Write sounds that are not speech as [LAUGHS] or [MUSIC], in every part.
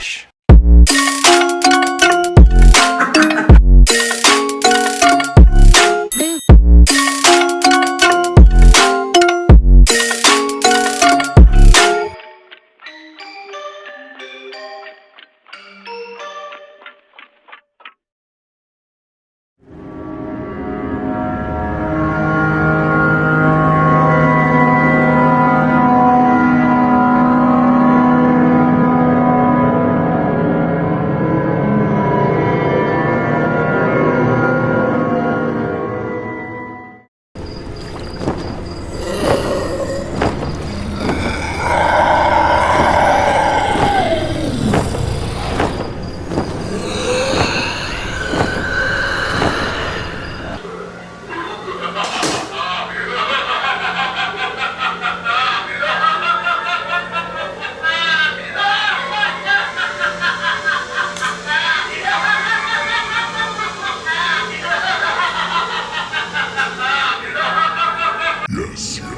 Relaxa.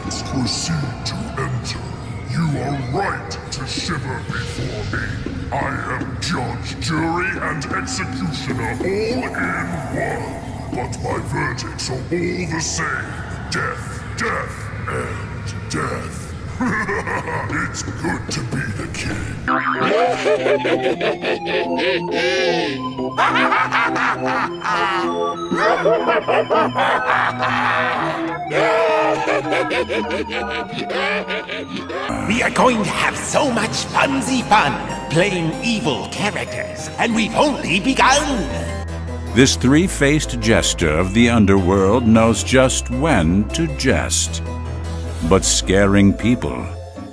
Proceed to enter. You are right to shiver before me. I am judge, jury, and executioner all in one. But my verdicts are all the same. Death, death, and death. [LAUGHS] it's good to be the king. [LAUGHS] We are going to have so much funsy fun playing evil characters, and we've only begun. This three faced jester of the underworld knows just when to jest. But scaring people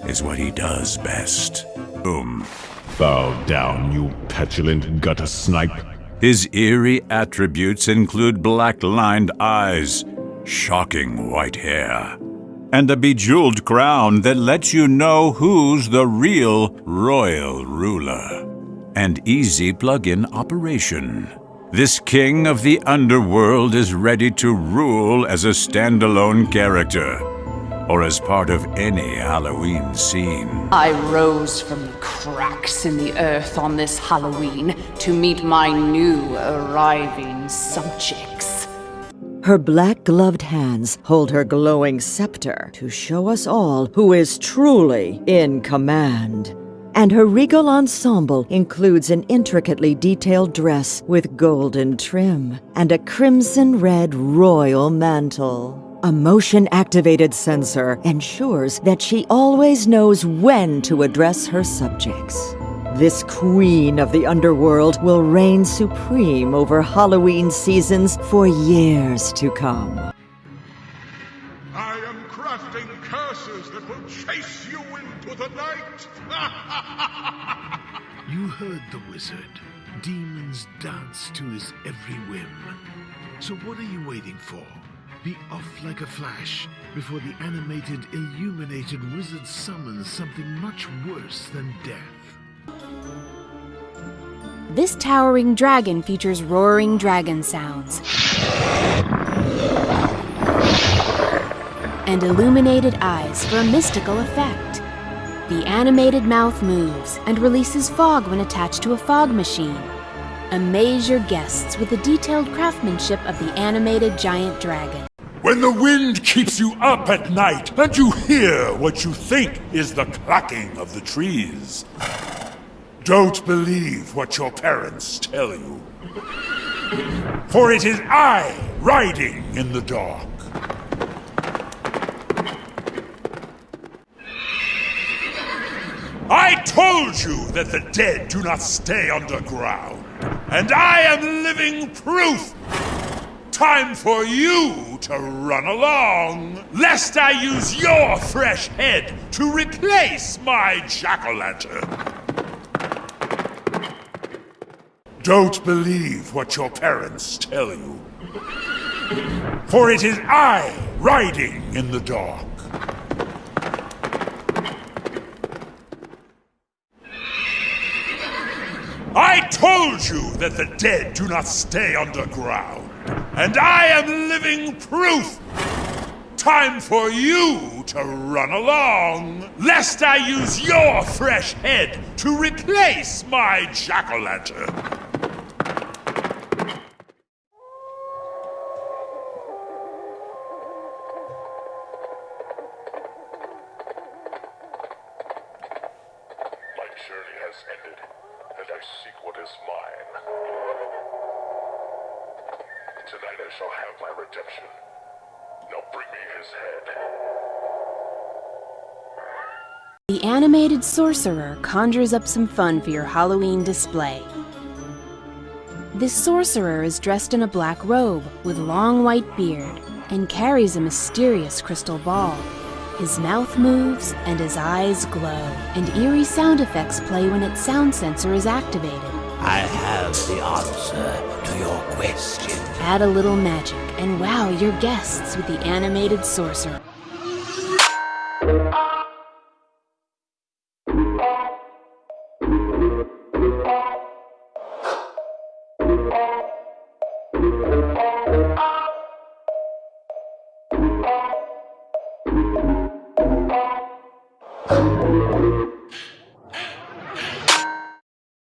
is what he does best. Boom. Bow down, you petulant gutter snipe. His eerie attributes include black lined eyes, shocking white hair, and a bejeweled crown that lets you know who's the real royal ruler. And easy plug in operation. This king of the underworld is ready to rule as a standalone character or as part of any Halloween scene. I rose from the cracks in the earth on this Halloween to meet my new arriving subjects. Her black gloved hands hold her glowing scepter to show us all who is truly in command. And her regal ensemble includes an intricately detailed dress with golden trim and a crimson red royal mantle. A motion activated sensor ensures that she always knows when to address her subjects. This queen of the underworld will reign supreme over Halloween seasons for years to come. I am crafting curses that will chase you into the night. [LAUGHS] You heard the wizard. Demons dance to his every whim. So what are you waiting for? Be off like a flash before the animated, illuminated wizard summons something much worse than death. This towering dragon features roaring dragon sounds and illuminated eyes for a mystical effect. The animated mouth moves and releases fog when attached to a fog machine. Amaze your guests with the detailed craftsmanship of the animated giant dragon. When the wind keeps you up at night and you hear what you think is the clacking of the trees, don't believe what your parents tell you. For it is I riding in the dark. I told you that the dead do not stay underground, and I am living proof. Time for you to run along, lest I use your fresh head to replace my jack-o'-lantern. Don't believe what your parents tell you. For it is I riding in the dark. I told you that the dead do not stay underground, and I am living proof. time for you to run along, lest I use your fresh head to replace my jack-o'-lantern. My ended, and I seek what is mine. Tonight I shall have my redemption. Now bring me his head. The animated sorcerer conjures up some fun for your Halloween display. This sorcerer is dressed in a black robe with long white beard and carries a mysterious crystal ball. His mouth moves and his eyes glow, and eerie sound effects play when its sound sensor is activated. I have the answer to your question. Add a little magic and wow your guests with the animated sorcerer.